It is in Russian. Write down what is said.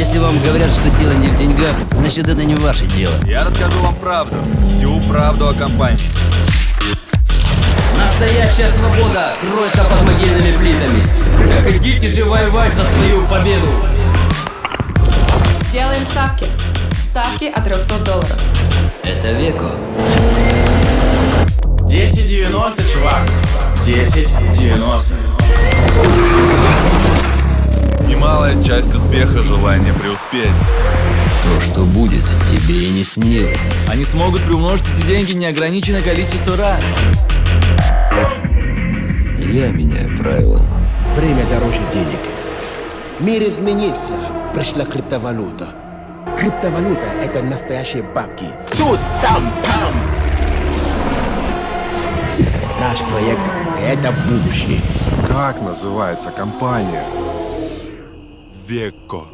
Если вам говорят, что дело не в деньгах, значит это не ваше дело. Я расскажу вам правду. Всю правду о компании. Настоящая свобода кроется под могильными плитами. Так идите же воевать за свою победу. Делаем ставки. Ставки от 300 долларов. Это Веко. 10.90, чувак. 10.90. Немалая часть успеха – желание преуспеть. То, что будет, тебе и не снилось. Они смогут приумножить эти деньги неограниченное количество раз. Я меняю правила. Время дороже денег. Мир изменился. Пришла криптовалюта. Криптовалюта – это настоящие бабки. Тут, там, там. Наш проект – это будущее. Как называется компания? Веко.